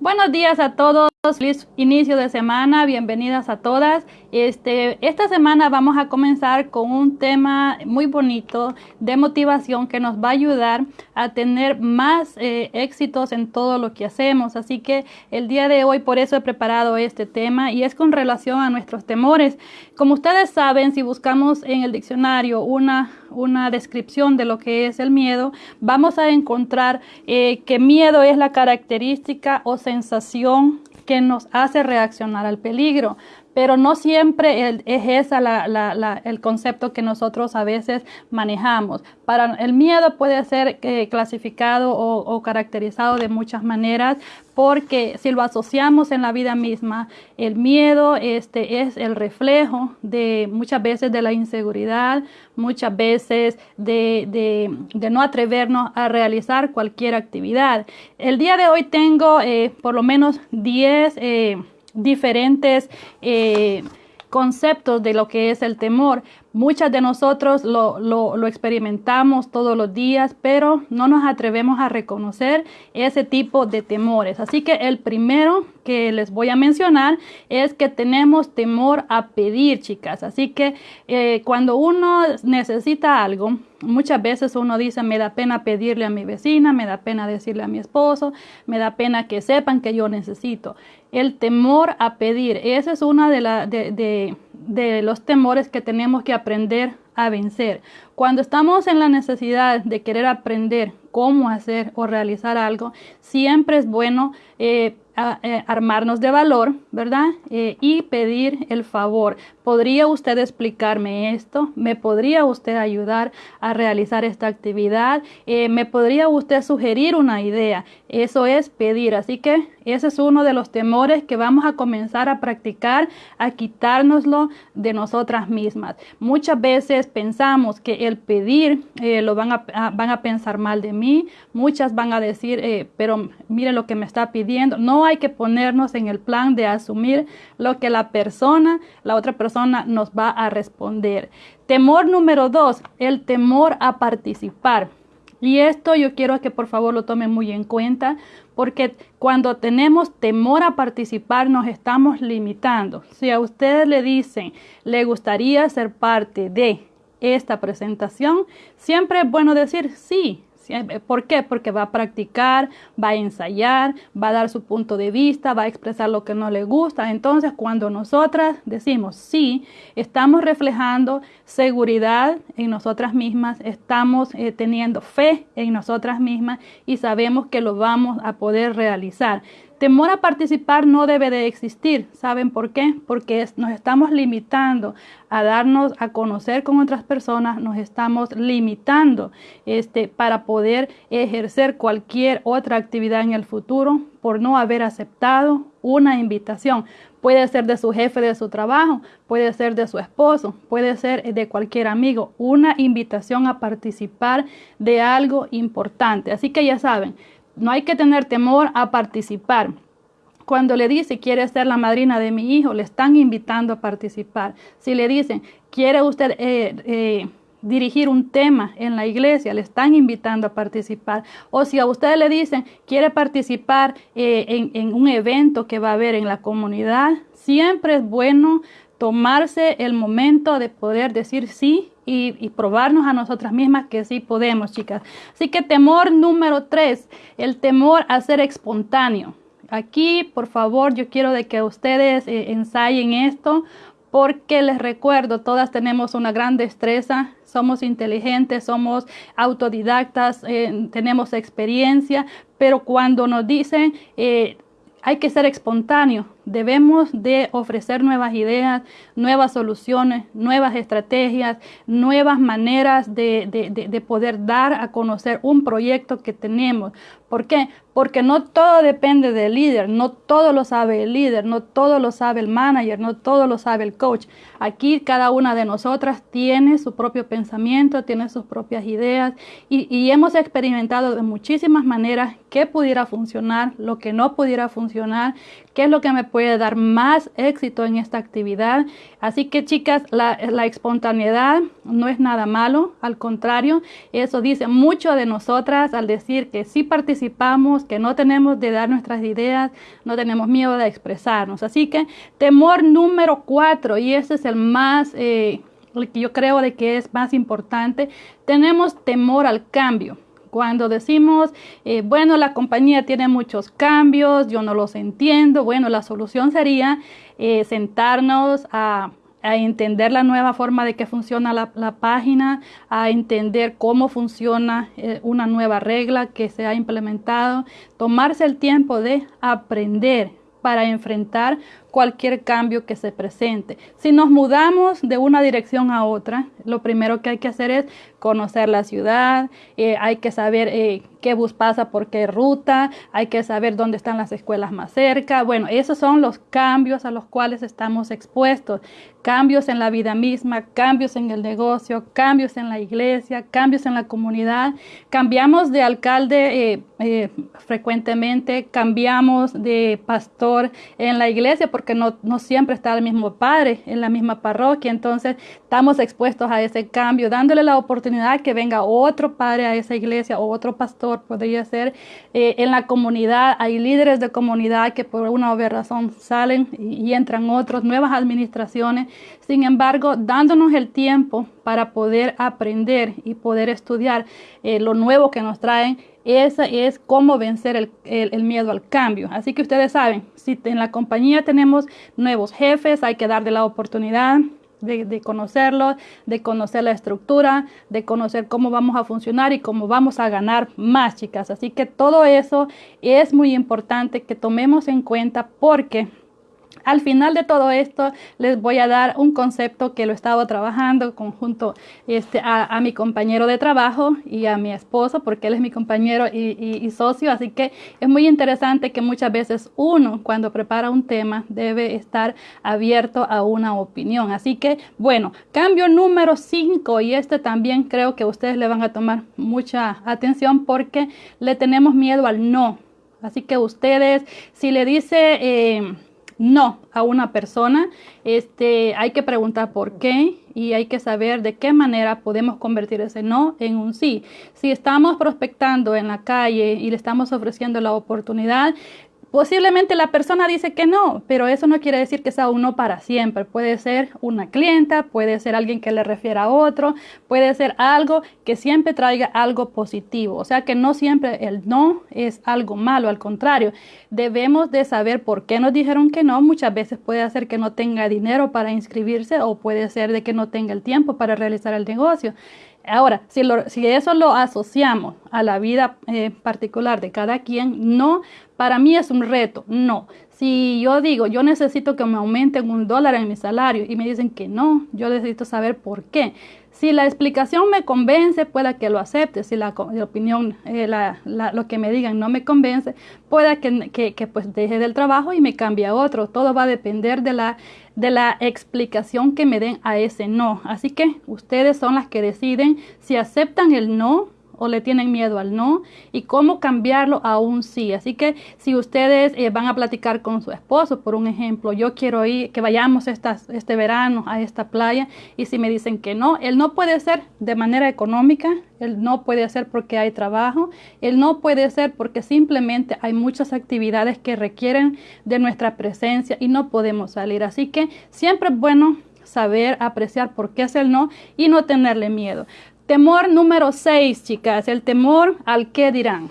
Buenos días a todos, feliz inicio de semana, bienvenidas a todas. Este, esta semana vamos a comenzar con un tema muy bonito de motivación que nos va a ayudar a tener más eh, éxitos en todo lo que hacemos. Así que el día de hoy por eso he preparado este tema y es con relación a nuestros temores. Como ustedes saben, si buscamos en el diccionario una, una descripción de lo que es el miedo, vamos a encontrar eh, que miedo es la característica o sensación que nos hace reaccionar al peligro pero no siempre es ese el concepto que nosotros a veces manejamos. Para el miedo puede ser eh, clasificado o, caracterizado de muchas maneras, porque si lo asociamos en la vida misma, el miedo este, es el reflejo de muchas veces de la inseguridad, muchas veces de, no atrevernos a realizar cualquier actividad. El día de hoy tengo eh, por lo menos 10 diferentes eh, conceptos de lo que es el temor. Muchas de nosotros lo, lo, experimentamos todos los días, pero no nos atrevemos a reconocer ese tipo de temores. Así que el primero que les voy a mencionar es que tenemos temor a pedir, chicas. Así que eh, cuando uno necesita algo, muchas veces uno dice, me da pena pedirle a mi vecina, me da pena decirle a mi esposo, me da pena que sepan que yo necesito. El temor a pedir, esa es una de, la, de, de de los temores que tenemos que aprender a vencer. Cuando estamos en la necesidad de querer aprender cómo hacer o realizar algo, siempre es bueno eh, eh, armarnos de valor, ¿verdad? Eh, y pedir el favor. ¿Podría usted explicarme esto? ¿Me podría usted ayudar a realizar esta actividad? ¿Me podría usted sugerir una idea? Eso es pedir. Así que ese es uno de los temores que vamos a comenzar a practicar, a quitárnoslo de nosotras mismas. Muchas veces pensamos que el pedir lo van a, van a pensar mal de mí. Muchas van a decir, pero mire lo que me está pidiendo. No hay que ponernos en el plan de asumir lo que la persona, la otra persona nos va a responder. Temor número dos, el temor a participar. Y esto yo quiero que por favor lo tomen muy en cuenta porque cuando tenemos temor a participar nos estamos limitando. Si a ustedes le dicen, le gustaría ser parte de esta presentación, siempre es bueno decir sí, ¿Por qué? Porque va a practicar, va a ensayar, va a dar su punto de vista, va a expresar lo que no le gusta. Entonces, cuando nosotras decimos sí, estamos reflejando seguridad en nosotras mismas, estamos eh, teniendo fe en nosotras mismas y sabemos que lo vamos a poder realizar. Temor a participar no debe de existir. ¿Saben por qué? Porque nos estamos limitando a darnos a conocer con otras personas, nos estamos limitando este, para poder ejercer cualquier otra actividad en el futuro por no haber aceptado una invitación. Puede ser de su jefe de su trabajo, puede ser de su esposo, puede ser de cualquier amigo. Una invitación a participar de algo importante. Así que ya saben, no hay que tener temor a participar. Cuando le dice quiere ser la madrina de mi hijo, le están invitando a participar. Si le dicen quiere usted eh, eh, dirigir un tema en la iglesia, le están invitando a participar. O si a usted le dicen quiere participar eh, en un evento que va a haber en la comunidad, siempre es bueno tomarse el momento de poder decir sí y, probarnos a nosotras mismas que sí podemos, chicas. Así que temor número tres, el temor a ser espontáneo. Aquí, por favor, yo quiero de que ustedes eh, ensayen esto porque les recuerdo, todas tenemos una gran destreza, somos inteligentes, somos autodidactas, eh, tenemos experiencia, pero cuando nos dicen eh, hay que ser espontáneo, Debemos de ofrecer nuevas ideas, nuevas soluciones, nuevas estrategias, nuevas maneras de, de, poder dar a conocer un proyecto que tenemos. ¿Por qué? Porque no todo depende del líder, no todo lo sabe el líder, no todo lo sabe el manager, no todo lo sabe el coach. Aquí cada una de nosotras tiene su propio pensamiento, tiene sus propias ideas y, hemos experimentado de muchísimas maneras qué pudiera funcionar, lo que no pudiera funcionar, qué es lo que me puede dar más éxito en esta actividad. Así que chicas, la, espontaneidad no es nada malo, al contrario, eso dice mucho de nosotras al decir que sí participamos, que no tenemos de dar nuestras ideas, no tenemos miedo de expresarnos. Así que temor número cuatro, y ese es el más... Eh, el que yo creo de que es más importante, tenemos temor al cambio. Cuando decimos, eh, bueno, la compañía tiene muchos cambios, yo no los entiendo, bueno, la solución sería eh, sentarnos a, entender la nueva forma de que funciona la, página, a entender cómo funciona eh, una nueva regla que se ha implementado, tomarse el tiempo de aprender para enfrentar cualquier cambio que se presente. Si nos mudamos de una dirección a otra, lo primero que hay que hacer es conocer la ciudad, eh, hay que saber eh, qué bus pasa por qué ruta, hay que saber dónde están las escuelas más cerca. Bueno, esos son los cambios a los cuales estamos expuestos. Cambios en la vida misma, cambios en el negocio, cambios en la iglesia, cambios en la comunidad. Cambiamos de alcalde eh, frecuentemente, cambiamos de pastor en la iglesia porque no, no siempre está el mismo padre en la misma parroquia. Entonces estamos expuestos a ese cambio, dándole la oportunidad que venga otro padre a esa iglesia o otro pastor, podría ser. Eh, en la comunidad hay líderes de comunidad que por una obvia razón salen y, entran otros, nuevas administraciones. Sin embargo, dándonos el tiempo para poder aprender y poder estudiar eh, lo nuevo que nos traen, esa es cómo vencer el, el, miedo al cambio. Así que ustedes saben, si en la compañía tenemos nuevos jefes, hay que darle la oportunidad de, de conocerlos, de conocer la estructura, de conocer cómo vamos a funcionar y cómo vamos a ganar más, chicas. Así que todo eso es muy importante que tomemos en cuenta porque al final de todo esto les voy a dar un concepto que lo estaba trabajando conjunto este, a, mi compañero de trabajo y a mi esposo, porque él es mi compañero y, socio, así que es muy interesante que muchas veces uno cuando prepara un tema debe estar abierto a una opinión. Así que bueno, cambio número 5 y este también creo que ustedes le van a tomar mucha atención porque le tenemos miedo al no. Así que ustedes, si le dice... Eh, no a una persona, este, hay que preguntar por qué y hay que saber de qué manera podemos convertir ese no en un sí. Si estamos prospectando en la calle y le estamos ofreciendo la oportunidad, Posiblemente la persona dice que no, pero eso no quiere decir que sea uno para siempre. Puede ser una clienta, puede ser alguien que le refiera a otro, puede ser algo que siempre traiga algo positivo. O sea que no siempre el no es algo malo, al contrario, debemos de saber por qué nos dijeron que no. Muchas veces puede hacer que no tenga dinero para inscribirse o puede ser de que no tenga el tiempo para realizar el negocio. Ahora, si, si, eso lo asociamos a la vida eh, particular de cada quien, no, para mí es un reto, no. Si yo digo, yo necesito que me aumenten un dólar en mi salario y me dicen que no, yo necesito saber por qué. Si la explicación me convence, pueda que lo acepte. Si la, opinión, eh, lo que me digan no me convence, pueda que, que, pues deje del trabajo y me cambie a otro. Todo va a depender de la, de la explicación que me den a ese no. Así que ustedes son las que deciden si aceptan el no o le tienen miedo al no y cómo cambiarlo a un sí. Así que si ustedes eh, van a platicar con su esposo, por un ejemplo, yo quiero ir, que vayamos este verano a esta playa y si me dicen que no, él no puede ser de manera económica, él no puede ser porque hay trabajo, él no puede ser porque simplemente hay muchas actividades que requieren de nuestra presencia y no podemos salir. Así que siempre es bueno saber apreciar por qué es el no y no tenerle miedo. Temor número 6, chicas, el temor al que dirán.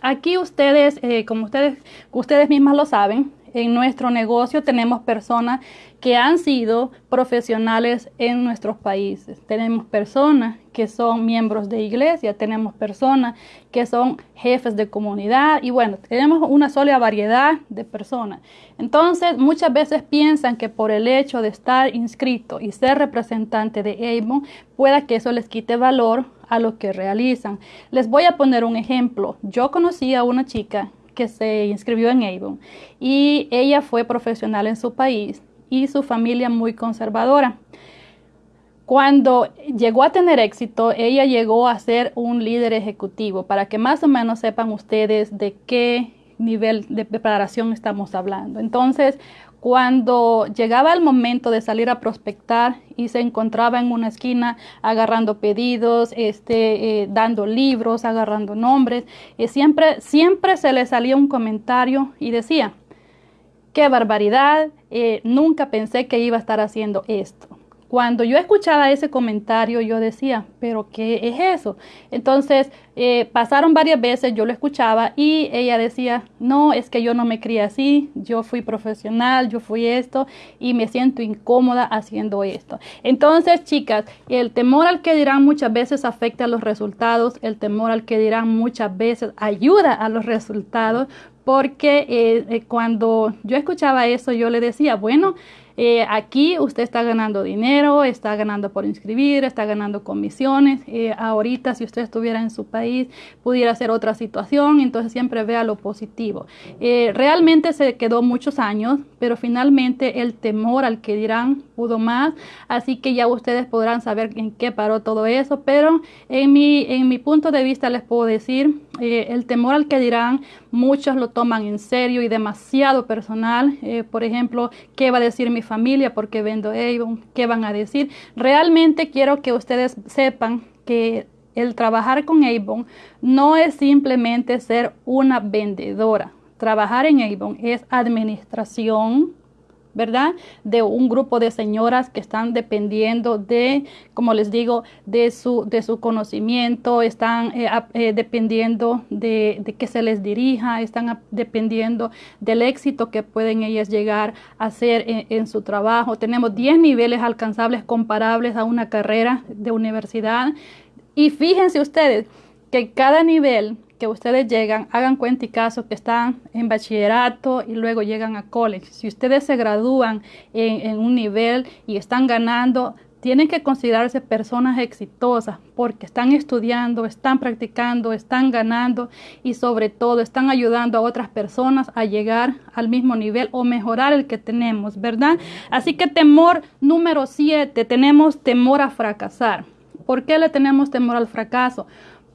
Aquí ustedes, eh, como ustedes, ustedes mismas lo saben, en nuestro negocio tenemos personas que han sido profesionales en nuestros países. Tenemos personas que son miembros de iglesia, tenemos personas que son jefes de comunidad y bueno, tenemos una sola variedad de personas. Entonces, muchas veces piensan que por el hecho de estar inscrito y ser representante de Avon, pueda que eso les quite valor a lo que realizan. Les voy a poner un ejemplo. Yo conocí a una chica que se inscribió en Avon y ella fue profesional en su país y su familia muy conservadora. Cuando llegó a tener éxito, ella llegó a ser un líder ejecutivo. Para que más o menos sepan ustedes de qué nivel de preparación estamos hablando. Entonces, cuando llegaba el momento de salir a prospectar y se encontraba en una esquina agarrando pedidos, este, eh, dando libros, agarrando nombres, eh, siempre, siempre se le salía un comentario y decía, qué barbaridad, eh, nunca pensé que iba a estar haciendo esto. Cuando yo escuchaba ese comentario, yo decía, pero ¿qué es eso? Entonces, eh, pasaron varias veces, yo lo escuchaba y ella decía, no, es que yo no me crié así, yo fui profesional, yo fui esto y me siento incómoda haciendo esto. Entonces, chicas, el temor al que dirán muchas veces afecta a los resultados, el temor al que dirán muchas veces ayuda a los resultados, porque eh, eh, cuando yo escuchaba eso, yo le decía, bueno, eh, aquí usted está ganando dinero, está ganando por inscribir, está ganando comisiones. Eh, ahorita, si usted estuviera en su país, pudiera ser otra situación, entonces siempre vea lo positivo. Eh, realmente se quedó muchos años, pero finalmente el temor al que dirán pudo más, así que ya ustedes podrán saber en qué paró todo eso, pero en mi, en mi punto de vista les puedo decir, el temor al que dirán, muchos lo toman en serio y demasiado personal. por ejemplo, ¿qué va a decir mi familia porque vendo Avon, qué van a decir. Realmente quiero que ustedes sepan que el trabajar con Avon no es simplemente ser una vendedora. Trabajar en Avon es administración, ¿verdad? De un grupo de señoras que están dependiendo de, como les digo, de su, de su conocimiento, están eh, eh, dependiendo de, que se les dirija, están dependiendo del éxito que pueden ellas llegar a hacer en, en su trabajo. Tenemos 10 niveles alcanzables comparables a una carrera de universidad. Y fíjense ustedes que cada nivel que ustedes llegan, hagan cuenta y caso que están en bachillerato y luego llegan a college. Si ustedes se gradúan en, un nivel y están ganando, tienen que considerarse personas exitosas porque están estudiando, están practicando, están ganando y sobre todo están ayudando a otras personas a llegar al mismo nivel o mejorar el que tenemos, ¿verdad? Así que temor número siete, tenemos temor a fracasar. ¿Por qué le tenemos temor al fracaso?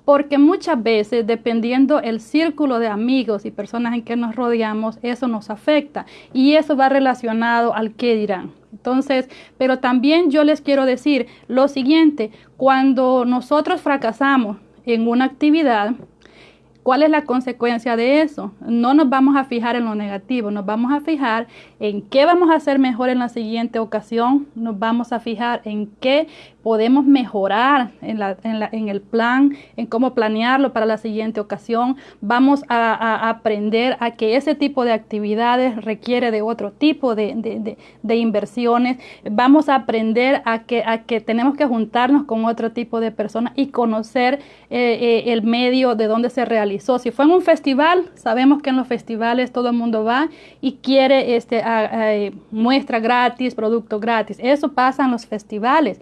Porque muchas veces, dependiendo el círculo de amigos y personas en que nos rodeamos, eso nos afecta y eso va relacionado al qué dirán. Entonces, pero también yo les quiero decir lo siguiente, cuando nosotros fracasamos en una actividad, ¿Cuál es la consecuencia de eso? No nos vamos a fijar en lo negativo, nos vamos a fijar en qué vamos a hacer mejor en la siguiente ocasión, nos vamos a fijar en qué podemos mejorar en, el plan, en cómo planearlo para la siguiente ocasión. Vamos a, aprender a que ese tipo de actividades requiere de otro tipo de, inversiones. Vamos a aprender a que, a que tenemos que juntarnos con otro tipo de personas y conocer eh, eh, el medio de donde se realizó. Si fue en un festival, sabemos que en los festivales todo el mundo va y quiere este, muestra gratis, producto gratis. Eso pasa en los festivales.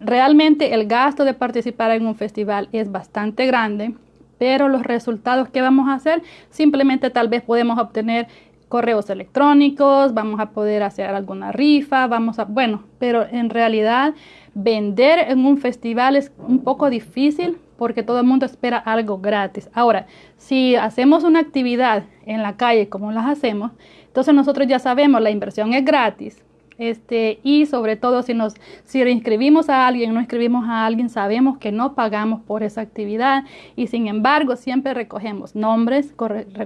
Realmente el gasto de participar en un festival es bastante grande, pero los resultados que vamos a hacer, simplemente tal vez podemos obtener correos electrónicos, vamos a poder hacer alguna rifa, vamos a, bueno, pero en realidad vender en un festival es un poco difícil porque todo el mundo espera algo gratis. Ahora, si hacemos una actividad en la calle como las hacemos, entonces nosotros ya sabemos, la inversión es gratis, este, y sobre todo si nos si inscribimos a alguien, no inscribimos a alguien, sabemos que no pagamos por esa actividad y sin embargo siempre recogemos nombres,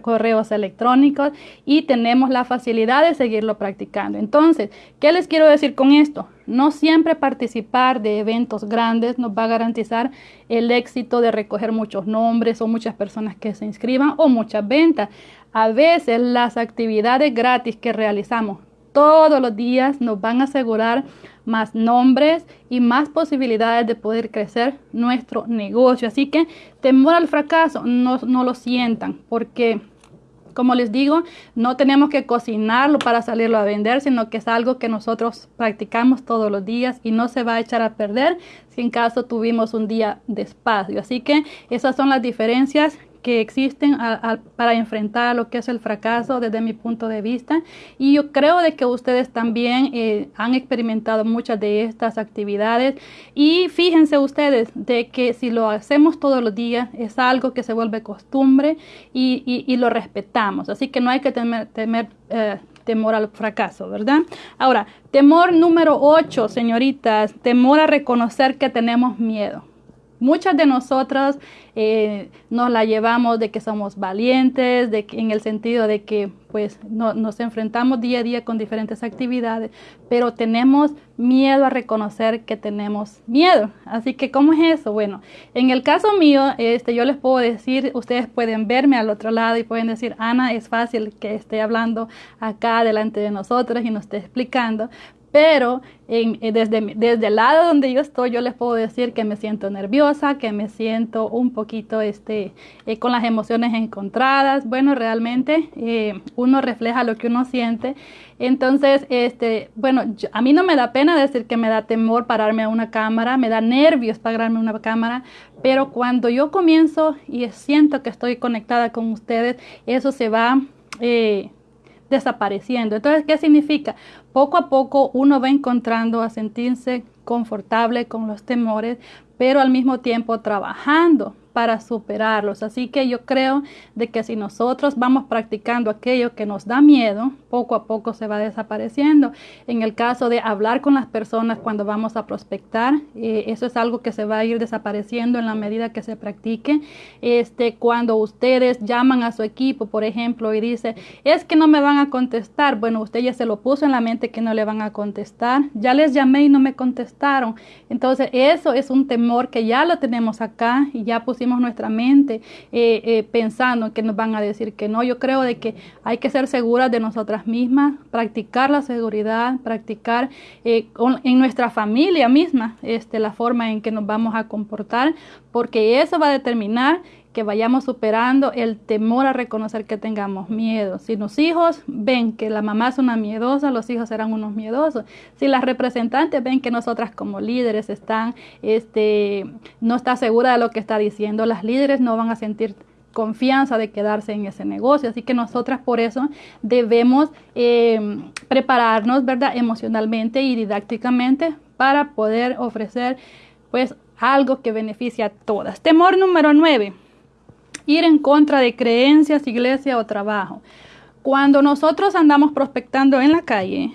correos electrónicos y tenemos la facilidad de seguirlo practicando. Entonces, ¿qué les quiero decir con esto? No siempre participar de eventos grandes nos va a garantizar el éxito de recoger muchos nombres o muchas personas que se inscriban o muchas ventas. A veces las actividades gratis que realizamos todos los días nos van a asegurar más nombres y más posibilidades de poder crecer nuestro negocio. Así que temor al fracaso, no, no lo sientan, porque como les digo, no tenemos que cocinarlo para salirlo a vender, sino que es algo que nosotros practicamos todos los días y no se va a echar a perder si en caso tuvimos un día de espacio. Así que esas son las diferencias que existen para enfrentar lo que es el fracaso desde mi punto de vista. Y yo creo de que ustedes también eh, han experimentado muchas de estas actividades. Y fíjense ustedes de que si lo hacemos todos los días es algo que se vuelve costumbre y, lo respetamos. Así que no hay que temer, temer eh, temor al fracaso, ¿verdad? Ahora, temor número 8, señoritas, temor a reconocer que tenemos miedo. Muchas de nosotras eh, nos la llevamos de que somos valientes, de que, en el sentido de que pues nos enfrentamos día a día con diferentes actividades, pero tenemos miedo a reconocer que tenemos miedo. Así que, ¿cómo es eso? Bueno, en el caso mío, este, yo les puedo decir, ustedes pueden verme al otro lado y pueden decir, Ana, es fácil que esté hablando acá delante de nosotros y nos esté explicando, pero eh, desde, desde el lado donde yo estoy, yo les puedo decir que me siento nerviosa, que me siento un poquito este, eh, con las emociones encontradas. Bueno, realmente eh, uno refleja lo que uno siente. Entonces, este, bueno, a mí no me da pena decir que me da temor pararme a una cámara, me da nervios pararme a una cámara, pero cuando yo comienzo y siento que estoy conectada con ustedes, eso se va desapareciendo. Entonces, ¿qué significa? Poco a poco uno va encontrando a sentirse confortable con los temores, pero al mismo tiempo trabajando para superarlos. Así que yo creo de que si nosotros vamos practicando aquello que nos da miedo, poco a poco se va desapareciendo. En el caso de hablar con las personas cuando vamos a prospectar, eh, eso es algo que se va a ir desapareciendo en la medida que se practique. Este, cuando ustedes llaman a su equipo, por ejemplo, y dice, es que no me van a contestar. Bueno, usted ya se lo puso en la mente que no le van a contestar. Ya les llamé y no me contestaron. Entonces, eso es un temor que ya lo tenemos acá y ya pusimos nuestra mente eh, eh, pensando que nos van a decir que no. Yo creo de que hay que ser seguras de nosotras mismas, practicar la seguridad, practicar eh, en nuestra familia misma este, la forma en que nos vamos a comportar, porque eso va a determinar que vayamos superando el temor a reconocer que tengamos miedo. Si los hijos ven que la mamá es una miedosa, los hijos serán unos miedosos. Si las representantes ven que nosotras como líderes están, este, no está segura de lo que está diciendo, las líderes no van a sentir confianza de quedarse en ese negocio. Así que nosotras por eso debemos eh, prepararnos, ¿verdad? Emocionalmente y didácticamente para poder ofrecer pues algo que beneficie a todas. Temor número nueve ir en contra de creencias, iglesia o trabajo. Cuando nosotros andamos prospectando en la calle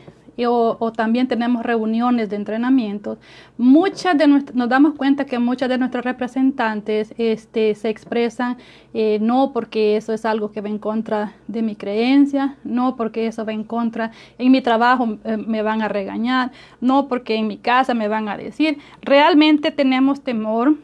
o, también tenemos reuniones de entrenamiento, muchas de nos damos cuenta que muchas de nuestros representantes este, se expresan eh, no porque eso es algo que va en contra de mi creencia, no porque eso va en contra, en mi trabajo eh, me van a regañar, no porque en mi casa me van a decir. Realmente tenemos temor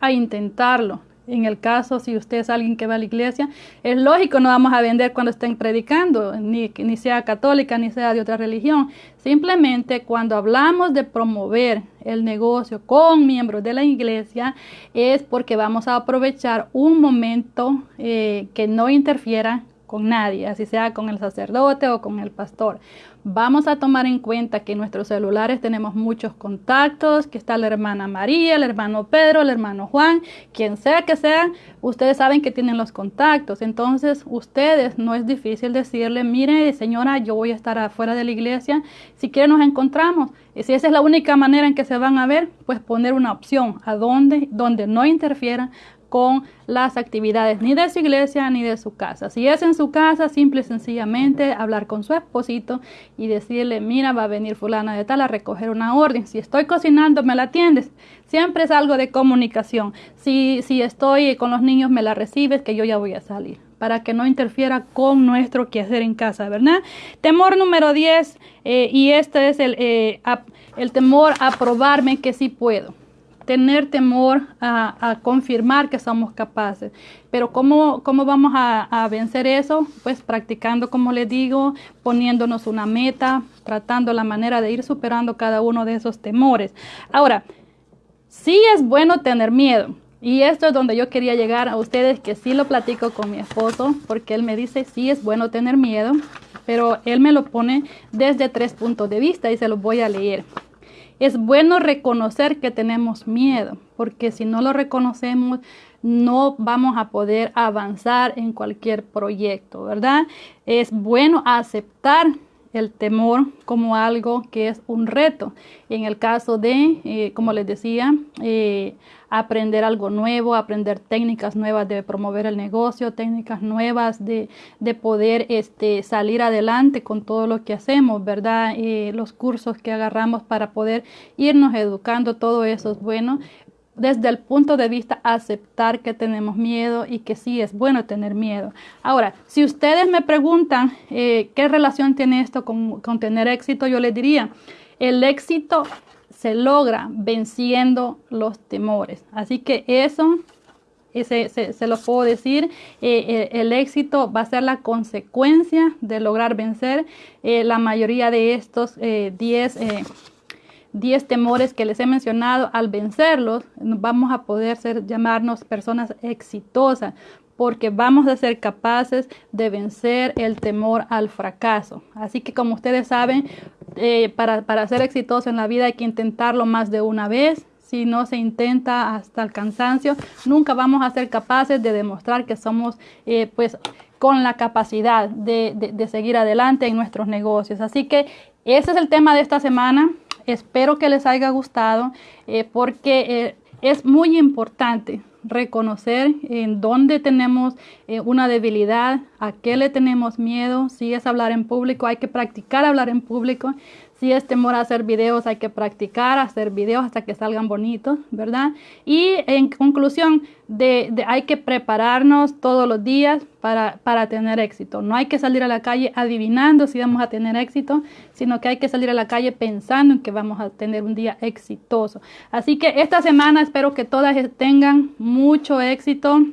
a intentarlo. En el caso, si usted es alguien que va a la iglesia, es lógico, no vamos a vender cuando estén predicando, ni, ni sea católica, ni sea de otra religión. Simplemente cuando hablamos de promover el negocio con miembros de la iglesia, es porque vamos a aprovechar un momento eh, que no interfiera con nadie, así sea con el sacerdote o con el pastor. Vamos a tomar en cuenta que en nuestros celulares tenemos muchos contactos, que está la hermana María, el hermano Pedro, el hermano Juan, quien sea que sea, ustedes saben que tienen los contactos. Entonces, ustedes no es difícil decirle, mire, señora, yo voy a estar afuera de la iglesia, si quiere nos encontramos. Y si esa es la única manera en que se van a ver, pues poner una opción a donde, donde no interfieran con las actividades ni de su iglesia ni de su casa. Si es en su casa, simple y sencillamente hablar con su esposito y decirle, mira, va a venir fulana de tal a recoger una orden. Si estoy cocinando, me la atiendes. Siempre es algo de comunicación. Si, si estoy con los niños, me la recibes, que yo ya voy a salir para que no interfiera con nuestro quehacer en casa, ¿verdad? Temor número 10, eh, y este es el, eh, el temor a probarme que sí puedo tener temor a, confirmar que somos capaces. Pero ¿cómo, cómo vamos a, vencer eso? Pues practicando, como les digo, poniéndonos una meta, tratando la manera de ir superando cada uno de esos temores. Ahora, sí es bueno tener miedo. Y esto es donde yo quería llegar a ustedes, que sí lo platico con mi esposo, porque él me dice, sí es bueno tener miedo, pero él me lo pone desde tres puntos de vista y se los voy a leer. Es bueno reconocer que tenemos miedo, porque si no lo reconocemos, no vamos a poder avanzar en cualquier proyecto, ¿verdad? Es bueno aceptar el temor como algo que es un reto. En el caso de, eh, como les decía, eh, aprender algo nuevo, aprender técnicas nuevas de promover el negocio, técnicas nuevas de, de poder este, salir adelante con todo lo que hacemos, ¿verdad? Eh, los cursos que agarramos para poder irnos educando, todo eso es bueno desde el punto de vista aceptar que tenemos miedo y que sí es bueno tener miedo. Ahora, si ustedes me preguntan eh, qué relación tiene esto con, tener éxito, yo les diría, el éxito se logra venciendo los temores. Así que eso se, se, lo puedo decir, eh, eh, el éxito va a ser la consecuencia de lograr vencer la mayoría de estos 10 10 temores que les he mencionado, al vencerlos, vamos a poder ser, llamarnos personas exitosas, porque vamos a ser capaces de vencer el temor al fracaso. Así que como ustedes saben, eh, para, para ser exitoso en la vida hay que intentarlo más de una vez. Si no se intenta hasta el cansancio, nunca vamos a ser capaces de demostrar que somos eh, pues con la capacidad de, de seguir adelante en nuestros negocios. Así que ese es el tema de esta semana. Espero que les haya gustado eh, porque es muy importante reconocer en dónde tenemos eh, una debilidad, a qué le tenemos miedo, si es hablar en público, hay que practicar hablar en público, si es temor a hacer videos, hay que practicar hacer videos hasta que salgan bonitos, ¿verdad? Y en conclusión, de, hay que prepararnos todos los días para, para tener éxito. No hay que salir a la calle adivinando si vamos a tener éxito, sino que hay que salir a la calle pensando en que vamos a tener un día exitoso. Así que esta semana espero que todas tengan mucho éxito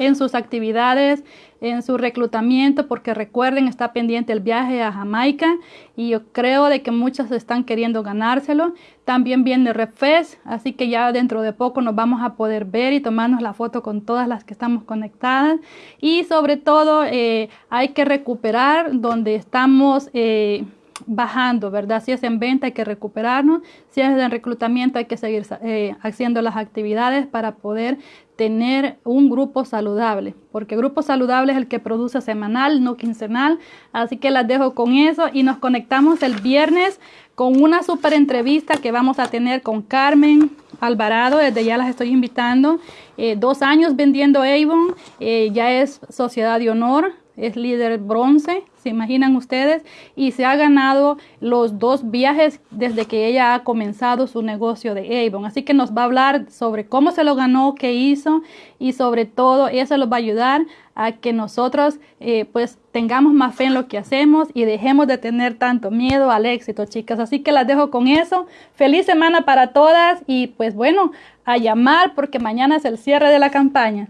en sus actividades, en su reclutamiento, porque recuerden, está pendiente el viaje a Jamaica y yo creo de que muchas están queriendo ganárselo. También viene Refes, así que ya dentro de poco nos vamos a poder ver y tomarnos la foto con todas las que estamos conectadas. Y sobre todo eh, hay que recuperar donde estamos... Eh, bajando, ¿verdad? Si es en venta hay que recuperarnos, si es en reclutamiento hay que seguir eh, haciendo las actividades para poder tener un grupo saludable, porque grupo saludable es el que produce semanal, no quincenal. Así que las dejo con eso y nos conectamos el viernes con una super entrevista que vamos a tener con Carmen Alvarado. Desde ya las estoy invitando. Eh, dos años vendiendo Avon, eh, ya es sociedad de honor es líder bronce, se imaginan ustedes, y se ha ganado los dos viajes desde que ella ha comenzado su negocio de Avon. Así que nos va a hablar sobre cómo se lo ganó, qué hizo y sobre todo eso nos va a ayudar a que nosotros eh, pues tengamos más fe en lo que hacemos y dejemos de tener tanto miedo al éxito, chicas. Así que las dejo con eso. Feliz semana para todas y pues bueno, a llamar porque mañana es el cierre de la campaña.